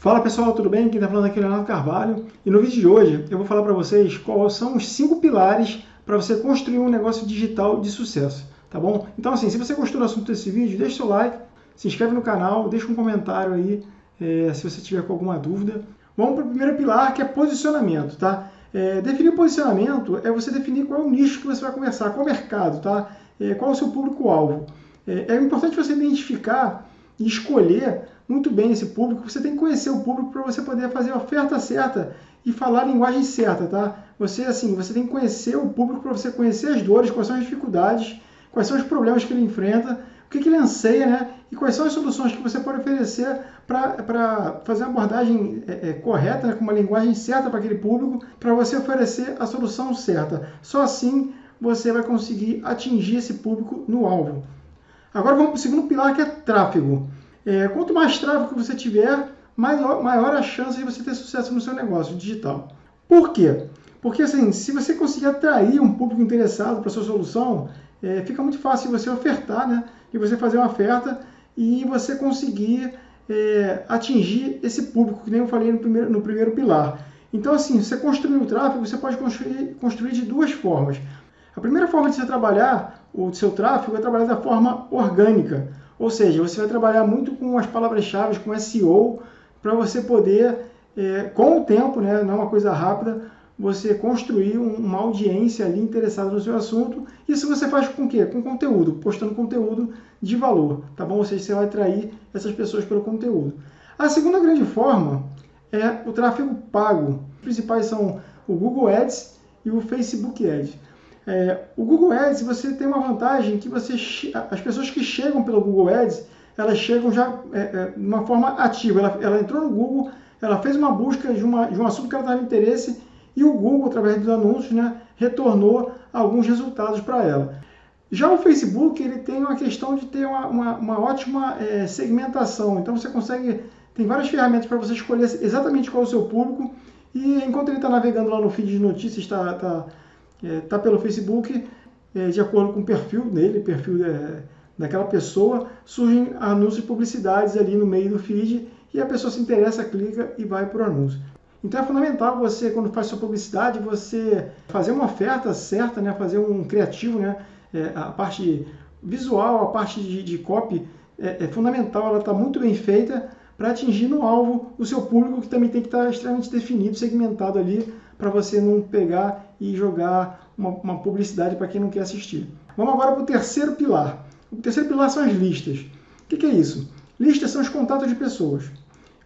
Fala pessoal, tudo bem? Quem está falando aqui é Leonardo Carvalho e no vídeo de hoje eu vou falar para vocês quais são os cinco pilares para você construir um negócio digital de sucesso, tá bom? Então assim, se você gostou do assunto desse vídeo, deixa seu like, se inscreve no canal, deixa um comentário aí é, se você tiver com alguma dúvida. Vamos para o primeiro pilar que é posicionamento, tá? É, definir posicionamento é você definir qual é o nicho que você vai conversar, qual é o mercado, tá? É, qual o seu público-alvo. É, é importante você identificar e escolher muito bem esse público. Você tem que conhecer o público para você poder fazer a oferta certa e falar a linguagem certa, tá? Você assim, você tem que conhecer o público para você conhecer as dores, quais são as dificuldades, quais são os problemas que ele enfrenta, o que, que ele anseia, né? E quais são as soluções que você pode oferecer para fazer uma abordagem é, é, correta, né? com uma linguagem certa para aquele público, para você oferecer a solução certa. Só assim você vai conseguir atingir esse público no alvo. Agora vamos para o segundo pilar que é tráfego. É, quanto mais tráfego você tiver, maior, maior a chance de você ter sucesso no seu negócio digital. Por quê? Porque assim, se você conseguir atrair um público interessado para sua solução, é, fica muito fácil você ofertar, né? E você fazer uma oferta e você conseguir é, atingir esse público, que nem eu falei no primeiro, no primeiro pilar. Então, assim, você construir o tráfego, você pode construir, construir de duas formas. A primeira forma de você trabalhar o seu tráfego é trabalhar da forma orgânica. Ou seja, você vai trabalhar muito com as palavras-chave, com SEO, para você poder, é, com o tempo, né, não é uma coisa rápida, você construir uma audiência ali interessada no seu assunto. Isso você faz com o quê? Com conteúdo, postando conteúdo de valor, tá bom? Ou seja, você vai atrair essas pessoas pelo conteúdo. A segunda grande forma é o tráfego pago. Os principais são o Google Ads e o Facebook Ads. É, o Google Ads, você tem uma vantagem que você, as pessoas que chegam pelo Google Ads, elas chegam já é, é, de uma forma ativa. Ela, ela, entrou no Google, ela fez uma busca de, uma, de um assunto que ela estava interesse e o Google, através dos anúncios, né, retornou alguns resultados para ela. Já o Facebook, ele tem uma questão de ter uma, uma, uma ótima é, segmentação. Então você consegue, tem várias ferramentas para você escolher exatamente qual é o seu público e enquanto ele está navegando lá no feed de notícias, está... tá, tá está é, tá pelo Facebook, é, de acordo com o perfil dele, perfil é, daquela pessoa, surgem anúncios e publicidades ali no meio do feed e a pessoa se interessa, clica e vai para o anúncio. Então é fundamental você, quando faz sua publicidade, você fazer uma oferta certa, né? fazer um criativo, né? É, a parte visual, a parte de, de copy é, é fundamental, ela está muito bem feita para atingir no alvo o seu público, que também tem que estar tá extremamente definido, segmentado ali, para você não pegar e jogar uma, uma publicidade para quem não quer assistir. Vamos agora para o terceiro pilar. O terceiro pilar são as listas. O que, que é isso? Listas são os contatos de pessoas.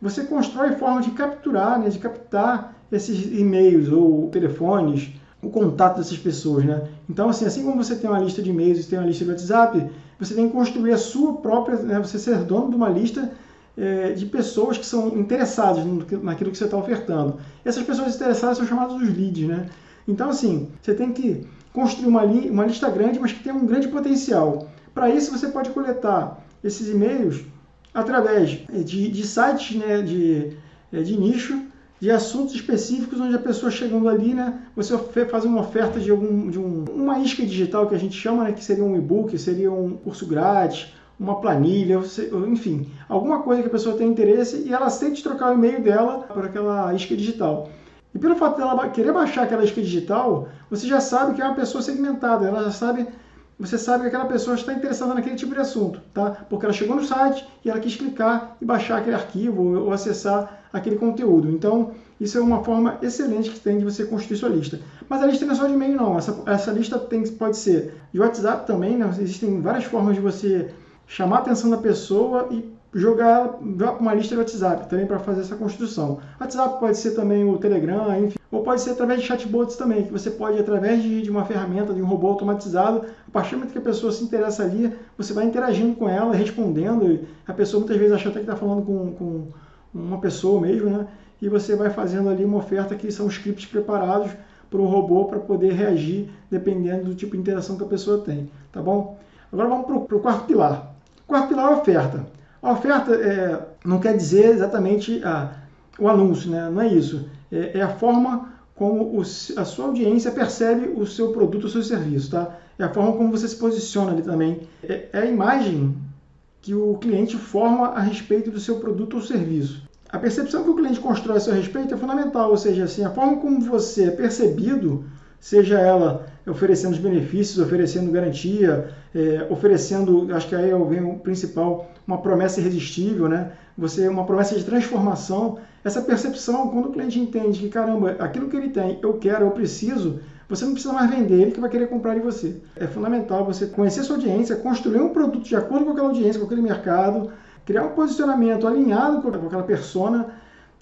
Você constrói forma de capturar, né, de captar esses e-mails ou telefones, o contato dessas pessoas, né? Então, assim, assim como você tem uma lista de e-mails e tem uma lista de WhatsApp, você tem que construir a sua própria, né, você ser dono de uma lista é, de pessoas que são interessadas naquilo que você está ofertando. Essas pessoas interessadas são chamadas os leads, né? Então, assim, você tem que construir uma, li uma lista grande, mas que tem um grande potencial. Para isso, você pode coletar esses e-mails através de, de sites né, de, é, de nicho, de assuntos específicos, onde a pessoa chegando ali, né, você faz uma oferta de, algum, de um, uma isca digital que a gente chama, né, que seria um e-book, seria um curso grátis, uma planilha, enfim, alguma coisa que a pessoa tem interesse e ela sente trocar o e-mail dela por aquela isca digital. E pelo fato dela querer baixar aquela isca digital, você já sabe que é uma pessoa segmentada, ela já sabe, você sabe que aquela pessoa está interessada naquele tipo de assunto, tá? Porque ela chegou no site e ela quis clicar e baixar aquele arquivo ou, acessar aquele conteúdo. Então, isso é uma forma excelente que tem de você construir sua lista. Mas a lista não é só de e-mail, não. Essa, essa lista tem, pode ser de WhatsApp também, né? Existem várias formas de você chamar a atenção da pessoa e jogar ela uma lista de WhatsApp também para fazer essa construção. WhatsApp pode ser também o Telegram, enfim, ou pode ser através de chatbots também, que você pode, através de, de uma ferramenta, de um robô automatizado, a partir do momento que a pessoa se interessa ali, você vai interagindo com ela, respondendo, a pessoa muitas vezes acha até que está falando com, com uma pessoa mesmo, né? E você vai fazendo ali uma oferta que são scripts preparados para o robô para poder reagir dependendo do tipo de interação que a pessoa tem, tá bom? Agora vamos para o quarto pilar. Quarto pilar é a oferta. A oferta é, não quer dizer exatamente a, o anúncio, né? não é isso. É, é a forma como o, a sua audiência percebe o seu produto, o seu serviço. Tá? É a forma como você se posiciona ali também. É, é a imagem que o cliente forma a respeito do seu produto ou serviço. a percepção que o cliente constrói a seu respeito é fundamental, ou seja, assim, a forma como você é percebido, seja ela oferecendo os benefícios, oferecendo garantia, é, oferecendo, acho que aí vem o principal, uma promessa irresistível, né? Você uma promessa de transformação. Essa percepção, quando o cliente entende que caramba, aquilo que ele tem, eu quero, eu preciso, você não precisa mais vender, ele que vai querer comprar de você. É fundamental você conhecer sua audiência, construir um produto de acordo com aquela audiência, com aquele mercado, criar um posicionamento alinhado com aquela persona,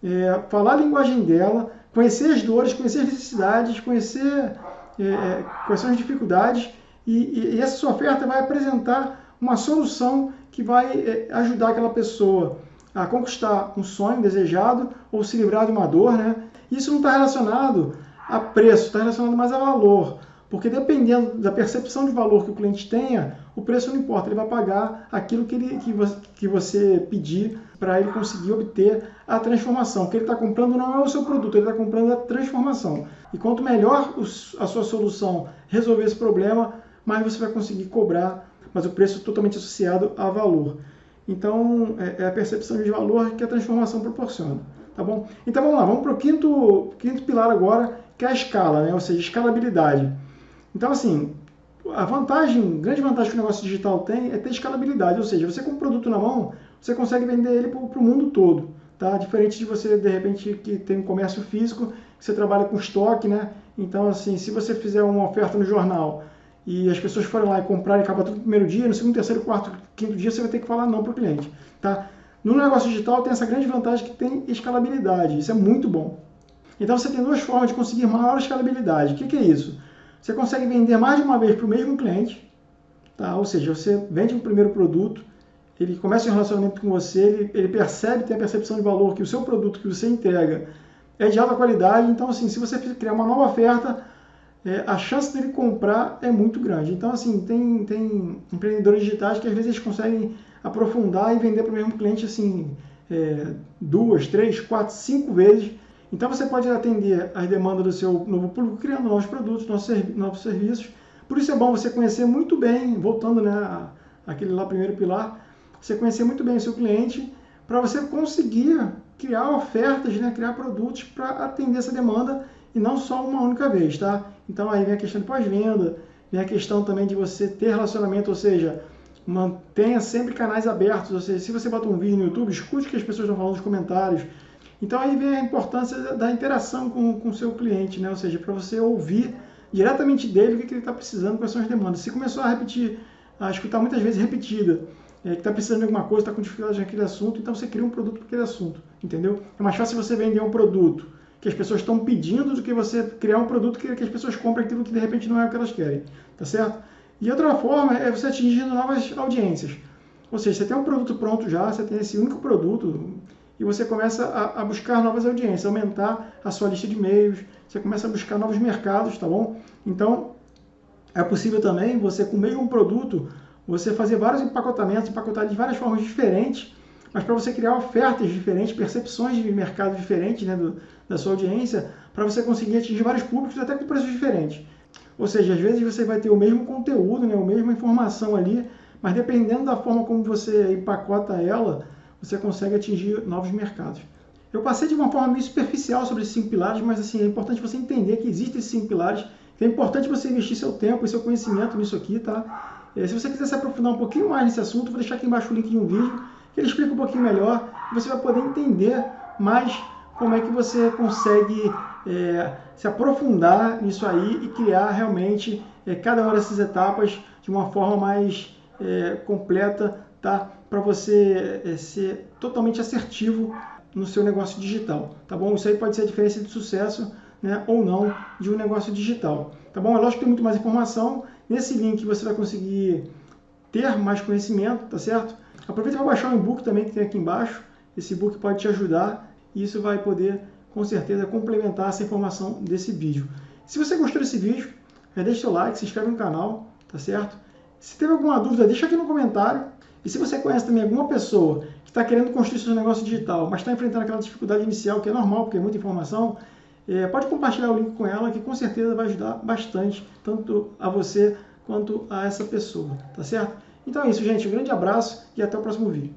é, falar a linguagem dela, conhecer as dores, conhecer as necessidades, conhecer é, é, quais são as dificuldades e, e, essa sua oferta vai apresentar uma solução que vai é, ajudar aquela pessoa a conquistar um sonho desejado ou se livrar de uma dor, né? Isso não está relacionado a preço, está relacionado mais a valor. Porque dependendo da percepção de valor que o cliente tenha, o preço não importa, ele vai pagar aquilo que, ele, que, você, que você pedir para ele conseguir obter a transformação. O que ele está comprando não é o seu produto, ele está comprando a transformação. E quanto melhor a sua solução resolver esse problema, mais você vai conseguir cobrar, mas o preço totalmente associado a valor. Então, é, é a percepção de valor que a transformação proporciona. Tá bom? Então vamos lá, vamos para o quinto, quinto pilar agora, que é a escala, né? ou seja, escalabilidade. Então, assim, a vantagem, grande vantagem que o negócio digital tem é ter escalabilidade, ou seja, você com o produto na mão, você consegue vender ele para o mundo todo, tá? Diferente de você, de repente, que tem um comércio físico, que você trabalha com estoque, né? Então, assim, se você fizer uma oferta no jornal e as pessoas forem lá e comprarem e tudo no primeiro dia, no segundo, terceiro, quarto, quinto dia, você vai ter que falar não para o cliente, tá? No negócio digital tem essa grande vantagem que tem escalabilidade, isso é muito bom. Então você tem duas formas de conseguir maior escalabilidade. O que, que é isso? Você consegue vender mais de uma vez para o mesmo cliente, tá? ou seja, você vende o primeiro produto, ele começa um relacionamento com você, ele, ele percebe, tem a percepção de valor que o seu produto que você entrega é de alta qualidade, então assim, se você criar uma nova oferta, é, a chance dele comprar é muito grande. Então assim, tem, tem empreendedores digitais que às vezes eles conseguem aprofundar e vender para o mesmo cliente assim é, duas, três, quatro, cinco vezes. Então você pode atender as demandas do seu novo público criando novos produtos, novos serviços. Por isso é bom você conhecer muito bem, voltando né, àquele lá primeiro pilar, você conhecer muito bem o seu cliente para você conseguir criar ofertas, né, criar produtos para atender essa demanda e não só uma única vez, tá? Então aí vem a questão de pós-venda, vem a questão também de você ter relacionamento, ou seja, mantenha sempre canais abertos, ou seja, se você bota um vídeo no YouTube, escute o que as pessoas estão falando nos comentários. Então aí vem a importância da interação com o seu cliente, né? ou seja, para você ouvir diretamente dele o que, que ele está precisando, quais são as demandas. Se começou a repetir, a escutar muitas vezes repetida, é, que está precisando de alguma coisa, está com dificuldade naquele assunto, então você cria um produto para aquele assunto, entendeu? É mais fácil você vender um produto que as pessoas estão pedindo do que você criar um produto que, que as pessoas comprem aquilo que de repente não é o que elas querem, tá certo? E outra forma é você atingindo novas audiências. Ou seja, você tem um produto pronto já, você tem esse único produto e você começa a, a buscar novas audiências, aumentar a sua lista de e-mails, você começa a buscar novos mercados, tá bom? Então, é possível também você, com o mesmo produto, você fazer vários empacotamentos, empacotar de várias formas diferentes, mas para você criar ofertas diferentes, percepções de mercado diferentes né, do, da sua audiência, para você conseguir atingir vários públicos até com preços diferentes. Ou seja, às vezes você vai ter o mesmo conteúdo, né, a mesma informação ali, mas dependendo da forma como você empacota ela, você consegue atingir novos mercados. Eu passei de uma forma meio superficial sobre esses cinco pilares, mas assim, é importante você entender que existem esses cinco pilares, que é importante você investir seu tempo e seu conhecimento nisso aqui, tá? É, se você quiser se aprofundar um pouquinho mais nesse assunto, vou deixar aqui embaixo o link de um vídeo que ele explica um pouquinho melhor, você vai poder entender mais como é que você consegue é, se aprofundar nisso aí e criar realmente é, cada uma dessas etapas de uma forma mais é, completa, tá? Para você é, ser totalmente assertivo no seu negócio digital, tá bom? Isso aí pode ser a diferença de sucesso, né, ou não, de um negócio digital, tá bom? É lógico que tem muito mais informação. Nesse link você vai conseguir ter mais conhecimento, tá certo? Aproveita para baixar o e-book também que tem aqui embaixo. Esse e-book pode te ajudar e isso vai poder com certeza complementar essa informação desse vídeo. Se você gostou desse vídeo, deixa seu like, se inscreve no canal, tá certo? Se teve alguma dúvida, deixa aqui no comentário. E se você conhece também alguma pessoa que está querendo construir seu negócio digital, mas está enfrentando aquela dificuldade inicial, que é normal, porque é muita informação, é, pode compartilhar o link com ela, que com certeza vai ajudar bastante, tanto a você quanto a essa pessoa, tá certo? Então é isso, gente. Um grande abraço e até o próximo vídeo.